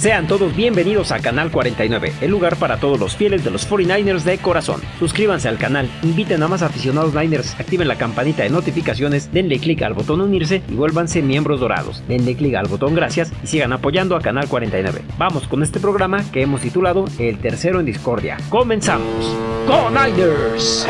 Sean todos bienvenidos a Canal 49, el lugar para todos los fieles de los 49ers de corazón. Suscríbanse al canal, inviten a más aficionados Niners, activen la campanita de notificaciones, denle clic al botón unirse y vuélvanse miembros dorados. Denle clic al botón gracias y sigan apoyando a Canal 49. Vamos con este programa que hemos titulado El tercero en discordia. Comenzamos. ¡Go Niners!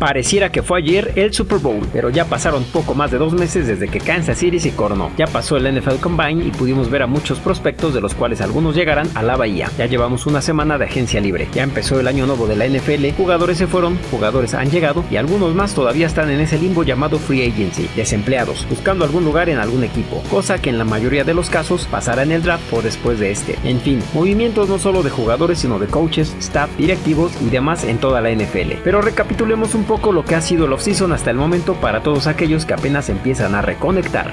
Pareciera que fue ayer el Super Bowl, pero ya pasaron poco más de dos meses desde que Kansas City se coronó. Ya pasó el NFL Combine y pudimos ver a muchos prospectos de los cuales algunos llegarán a la bahía. Ya llevamos una semana de agencia libre. Ya empezó el año nuevo de la NFL, jugadores se fueron, jugadores han llegado y algunos más todavía están en ese limbo llamado free agency, desempleados, buscando algún lugar en algún equipo, cosa que en la mayoría de los casos pasará en el draft o después de este. En fin, movimientos no solo de jugadores sino de coaches, staff, directivos y demás en toda la NFL. Pero recapitulemos un poco lo que ha sido el off-season hasta el momento para todos aquellos que apenas empiezan a reconectar.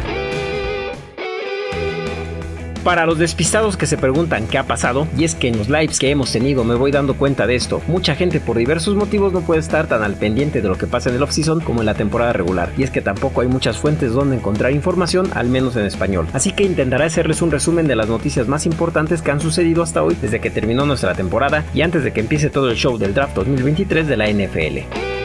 Para los despistados que se preguntan qué ha pasado, y es que en los lives que hemos tenido me voy dando cuenta de esto, mucha gente por diversos motivos no puede estar tan al pendiente de lo que pasa en el off-season como en la temporada regular, y es que tampoco hay muchas fuentes donde encontrar información, al menos en español. Así que intentaré hacerles un resumen de las noticias más importantes que han sucedido hasta hoy desde que terminó nuestra temporada y antes de que empiece todo el show del draft 2023 de la NFL.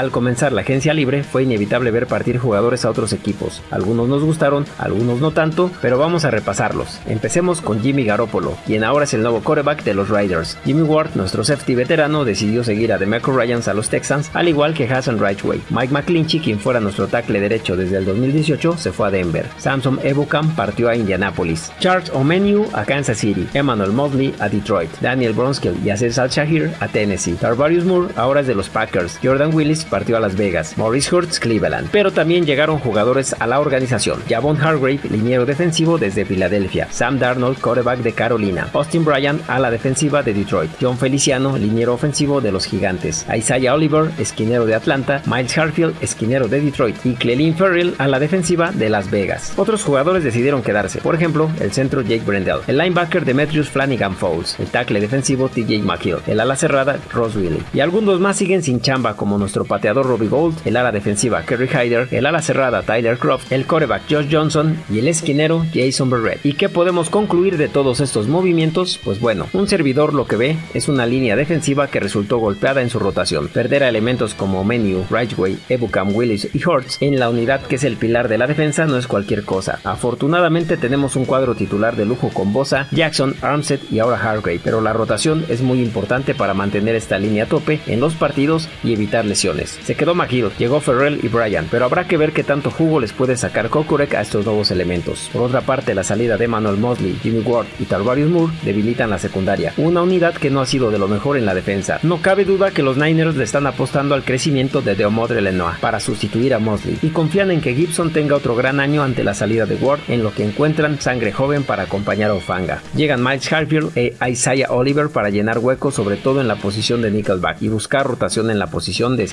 Al comenzar la agencia libre fue inevitable ver partir jugadores a otros equipos. Algunos nos gustaron, algunos no tanto, pero vamos a repasarlos. Empecemos con Jimmy Garoppolo, quien ahora es el nuevo quarterback de los Riders. Jimmy Ward, nuestro safety veterano, decidió seguir a DeMarco Ryans a los Texans, al igual que Hassan Rightway. Mike McClinchy, quien fuera nuestro tackle derecho desde el 2018, se fue a Denver. Samson Ebukam partió a Indianapolis. Charles O'Menu a Kansas City. Emmanuel Mosley a Detroit. Daniel Bronskill y Aziz Al-Shahir a Tennessee. Tarvarius Moore ahora es de los Packers. Jordan Willis partió a Las Vegas, Maurice Hurts Cleveland, pero también llegaron jugadores a la organización. Javon Hargrave, liniero defensivo desde Filadelfia, Sam Darnold, quarterback de Carolina, Austin Bryant a la defensiva de Detroit, John Feliciano, liniero ofensivo de los Gigantes, Isaiah Oliver, esquinero de Atlanta, Miles Harfield, esquinero de Detroit. Y Clelin Ferrell a la defensiva de Las Vegas. Otros jugadores decidieron quedarse, por ejemplo, el centro Jake Brendel, el linebacker Demetrius Flanagan Fowles, el tackle defensivo TJ McHill, el ala cerrada Ross Wiley, y algunos más siguen sin chamba como nuestro pateador Robbie el ala defensiva Kerry Hyder, el ala cerrada Tyler Croft, el coreback Josh Johnson y el esquinero Jason Barrett. ¿Y qué podemos concluir de todos estos movimientos? Pues bueno, un servidor lo que ve es una línea defensiva que resultó golpeada en su rotación. Perder a elementos como Menu, Rightway, Ebukam, Willis y Hortz en la unidad que es el pilar de la defensa no es cualquier cosa. Afortunadamente tenemos un cuadro titular de lujo con Bosa, Jackson, Armstead y ahora Hargrave, pero la rotación es muy importante para mantener esta línea a tope en los partidos y evitar lesiones. Se quedó McGill, llegó Ferrell y Bryan, pero habrá que ver qué tanto jugo les puede sacar Kokurek a estos nuevos elementos. Por otra parte, la salida de Manuel Mosley, Jimmy Ward y Tarvarius Moore debilitan la secundaria, una unidad que no ha sido de lo mejor en la defensa. No cabe duda que los Niners le están apostando al crecimiento de Deomodre Lenoir para sustituir a Mosley y confían en que Gibson tenga otro gran año ante la salida de Ward en lo que encuentran sangre joven para acompañar a Ofanga. Llegan Miles Harfield e Isaiah Oliver para llenar huecos sobre todo en la posición de nickelback y buscar rotación en la posición de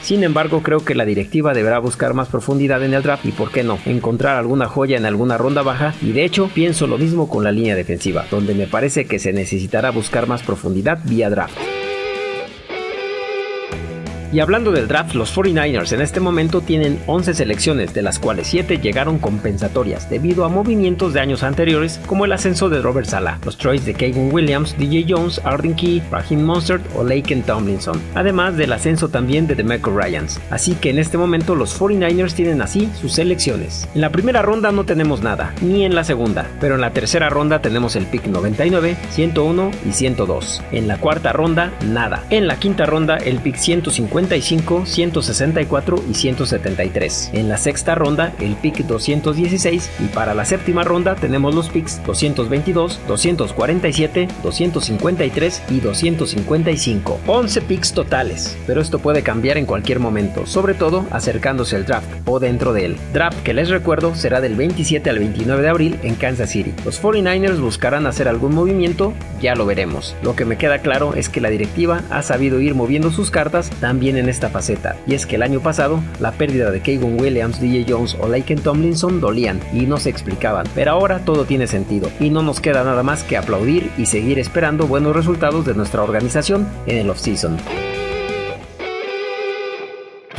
Sin embargo, creo que la directiva deberá buscar más profundidad en el draft y, por qué no, encontrar alguna joya en alguna ronda baja. Y de hecho, pienso lo mismo con la línea defensiva, donde me parece que se necesitará buscar más profundidad vía draft. Y hablando del draft, los 49ers en este momento tienen 11 selecciones, de las cuales 7 llegaron compensatorias debido a movimientos de años anteriores como el ascenso de Robert Sala, los trades de Kevin Williams, DJ Jones, Arden Key, Raheem Monstert o Laken Tomlinson, además del ascenso también de DeMeco Ryans. Así que en este momento los 49ers tienen así sus selecciones. En la primera ronda no tenemos nada, ni en la segunda, pero en la tercera ronda tenemos el pick 99, 101 y 102. En la cuarta ronda, nada. En la quinta ronda, el pick 150 155, 164 y 173. En la sexta ronda, el pick 216 y para la séptima ronda tenemos los picks 222, 247, 253 y 255. 11 picks totales, pero esto puede cambiar en cualquier momento, sobre todo acercándose el draft o dentro de él. Draft que les recuerdo será del 27 al 29 de abril en Kansas City. Los 49ers buscarán hacer algún movimiento, ya lo veremos. Lo que me queda claro es que la directiva ha sabido ir moviendo sus cartas también en esta faceta, y es que el año pasado la pérdida de Kevin Williams, DJ Jones o Laken Tomlinson dolían y no se explicaban, pero ahora todo tiene sentido y no nos queda nada más que aplaudir y seguir esperando buenos resultados de nuestra organización en el offseason.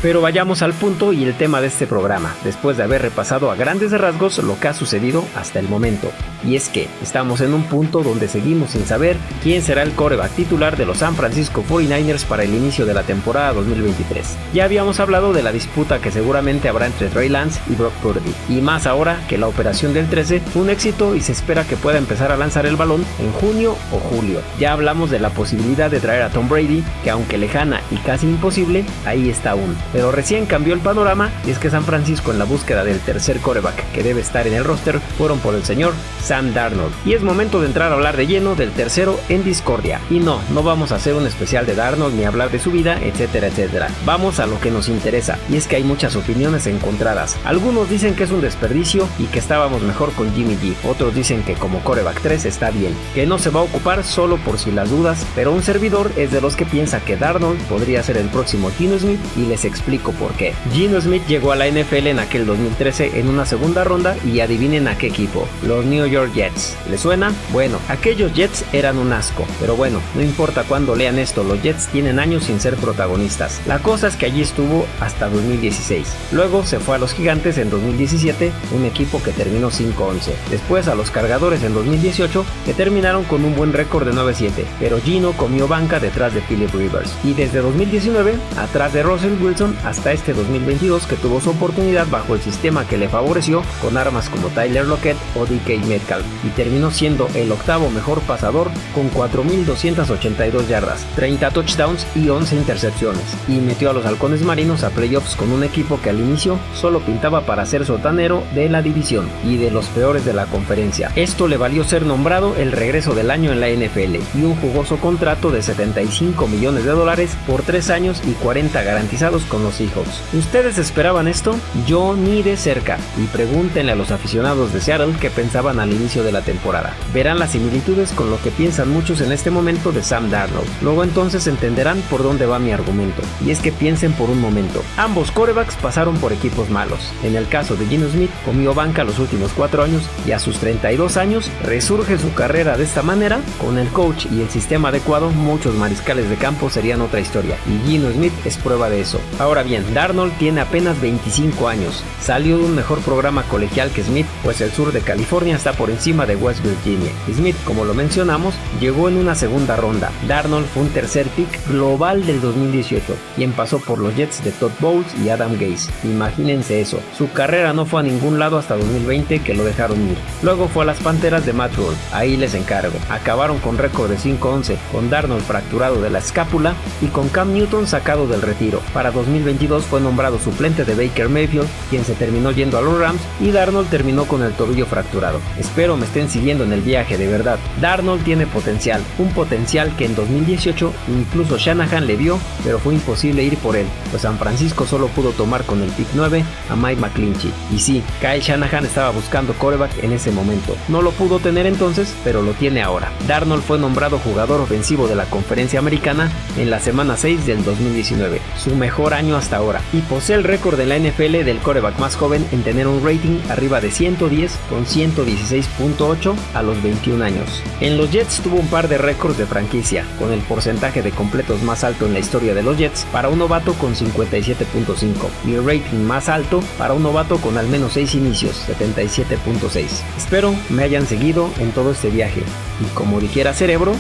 Pero vayamos al punto y el tema de este programa, después de haber repasado a grandes rasgos lo que ha sucedido hasta el momento. Y es que estamos en un punto donde seguimos sin saber quién será el coreback titular de los San Francisco 49ers para el inicio de la temporada 2023. Ya habíamos hablado de la disputa que seguramente habrá entre Trey Lance y Brock Purdy, y más ahora que la operación del 13 fue un éxito y se espera que pueda empezar a lanzar el balón en junio o julio. Ya hablamos de la posibilidad de traer a Tom Brady, que aunque lejana y casi imposible, ahí está aún pero recién cambió el panorama y es que San Francisco en la búsqueda del tercer coreback que debe estar en el roster fueron por el señor Sam Darnold. Y es momento de entrar a hablar de lleno del tercero en Discordia. Y no, no vamos a hacer un especial de Darnold ni hablar de su vida, etcétera, etcétera. Vamos a lo que nos interesa y es que hay muchas opiniones encontradas. Algunos dicen que es un desperdicio y que estábamos mejor con Jimmy G. Otros dicen que como coreback 3 está bien, que no se va a ocupar solo por si las dudas, pero un servidor es de los que piensa que Darnold podría ser el próximo Gino Smith y les explico explico por qué. Gino Smith llegó a la NFL en aquel 2013 en una segunda ronda y adivinen a qué equipo, los New York Jets. ¿Le suena? Bueno, aquellos Jets eran un asco, pero bueno, no importa cuándo lean esto, los Jets tienen años sin ser protagonistas. La cosa es que allí estuvo hasta 2016. Luego se fue a los Gigantes en 2017, un equipo que terminó 5-11. Después a los Cargadores en 2018, que terminaron con un buen récord de 9-7, pero Gino comió banca detrás de Philip Rivers. Y desde 2019, atrás de Russell Wilson, hasta este 2022 que tuvo su oportunidad bajo el sistema que le favoreció con armas como Tyler Lockett o DK Metcalf y terminó siendo el octavo mejor pasador con 4.282 yardas, 30 touchdowns y 11 intercepciones y metió a los halcones marinos a playoffs con un equipo que al inicio solo pintaba para ser sotanero de la división y de los peores de la conferencia. Esto le valió ser nombrado el regreso del año en la NFL y un jugoso contrato de 75 millones de dólares por 3 años y 40 garantizados con los Seahawks. ¿Ustedes esperaban esto? Yo ni de cerca. Y pregúntenle a los aficionados de Seattle qué pensaban al inicio de la temporada. Verán las similitudes con lo que piensan muchos en este momento de Sam Darnold. Luego entonces entenderán por dónde va mi argumento. Y es que piensen por un momento. Ambos corebacks pasaron por equipos malos. En el caso de Gino Smith, comió banca los últimos 4 años y a sus 32 años resurge su carrera de esta manera. Con el coach y el sistema adecuado, muchos mariscales de campo serían otra historia. Y Gino Smith es prueba de eso. Ahora bien, Darnold tiene apenas 25 años. Salió de un mejor programa colegial que Smith, pues el sur de California está por encima de West Virginia. Smith, como lo mencionamos, llegó en una segunda ronda. Darnold fue un tercer pick global del 2018, quien pasó por los Jets de Todd Bowles y Adam Gase. Imagínense eso. Su carrera no fue a ningún lado hasta 2020 que lo dejaron ir. Luego fue a las Panteras de Matt Rule. Ahí les encargo. Acabaron con récord de 5-11, con Darnold fracturado de la escápula y con Cam Newton sacado del retiro. Para 2022 fue nombrado suplente de Baker Mayfield, quien se terminó yendo a los Rams, y Darnold terminó con el tobillo fracturado. Espero me estén siguiendo en el viaje, de verdad. Darnold tiene potencial, un potencial que en 2018 incluso Shanahan le vio, pero fue imposible ir por él, pues San Francisco solo pudo tomar con el pick 9 a Mike McClinchy. Y sí, Kyle Shanahan estaba buscando coreback en ese momento. No lo pudo tener entonces, pero lo tiene ahora. Darnold fue nombrado jugador ofensivo de la conferencia americana en la semana 6 del 2019, su mejor año hasta ahora, y posee el récord de la NFL del coreback más joven en tener un rating arriba de 110 con 116.8 a los 21 años. En los Jets tuvo un par de récords de franquicia, con el porcentaje de completos más alto en la historia de los Jets para un novato con 57.5 y el rating más alto para un novato con al menos 6 inicios, 77.6. Espero me hayan seguido en todo este viaje y como dijera Cerebro,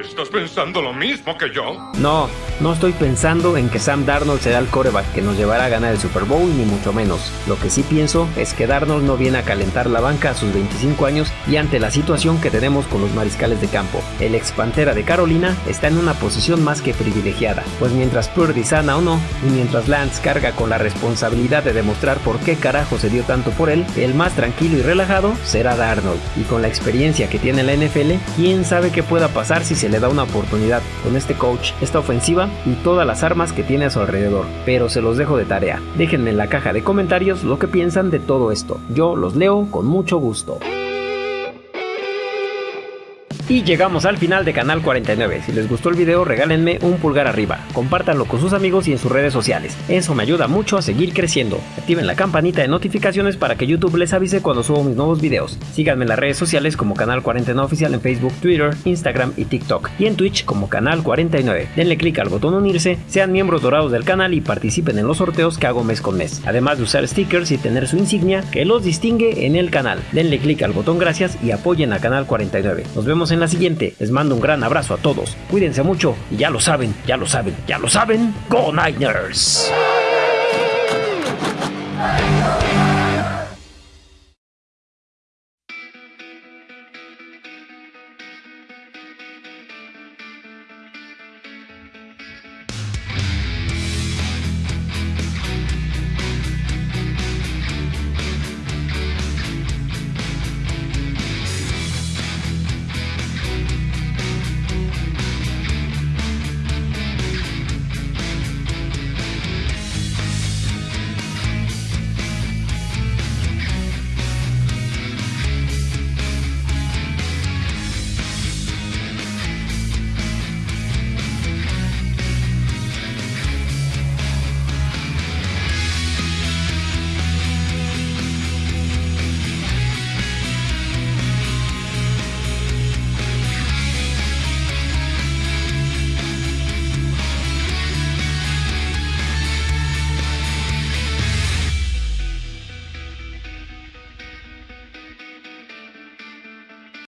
¿Estás pensando lo mismo que yo? No, no estoy pensando en que Sam Darnold será el coreback que nos llevará a ganar el Super Bowl, ni mucho menos. Lo que sí pienso es que Darnold no viene a calentar la banca a sus 25 años y ante la situación que tenemos con los mariscales de campo. El ex Pantera de Carolina está en una posición más que privilegiada, pues mientras Purdy sana o no, y mientras Lance carga con la responsabilidad de demostrar por qué carajo se dio tanto por él, el más tranquilo y relajado será Darnold. Y con la experiencia que tiene la NFL, quién sabe qué pueda pasar si se le da una oportunidad con este coach, esta ofensiva y todas las armas que tiene a su alrededor. Pero se los dejo de tarea. Déjenme en la caja de comentarios lo que piensan de todo esto. Yo los leo con mucho gusto. Y llegamos al final de Canal 49. Si les gustó el video, regálenme un pulgar arriba. Compártanlo con sus amigos y en sus redes sociales. Eso me ayuda mucho a seguir creciendo. Activen la campanita de notificaciones para que YouTube les avise cuando subo mis nuevos videos. Síganme en las redes sociales como Canal 49 Oficial en Facebook, Twitter, Instagram y TikTok. Y en Twitch como Canal 49. Denle clic al botón unirse, sean miembros dorados del canal y participen en los sorteos que hago mes con mes. Además de usar stickers y tener su insignia que los distingue en el canal. Denle clic al botón gracias y apoyen a Canal 49. Nos vemos la siguiente. Les mando un gran abrazo a todos. Cuídense mucho y ya lo saben, ya lo saben, ya lo saben. ¡Go Niners!